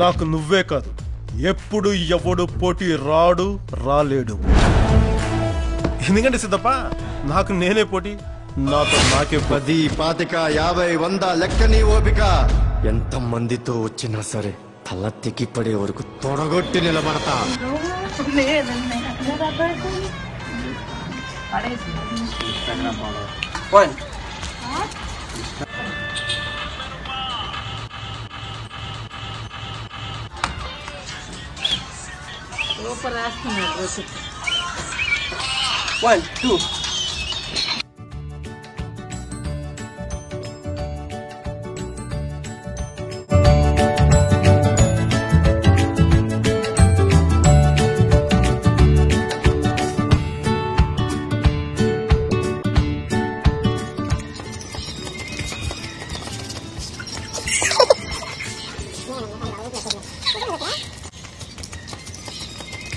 నాకు నువ్వే కాదు. ఎప్పుడు ఎవడు పోటీ రాడు రాలేడు. ఎందుకంటే సిద్ధప్ప నాకు నేనే పోటీ నాతో నాకే పది పాతిక యాభై వంద లెక్కని ఓపిక. ఎంత మందితో వచ్చినా సరే తల తెగిపడే వరకు తొడగొట్టి నిలబడతా. One, two.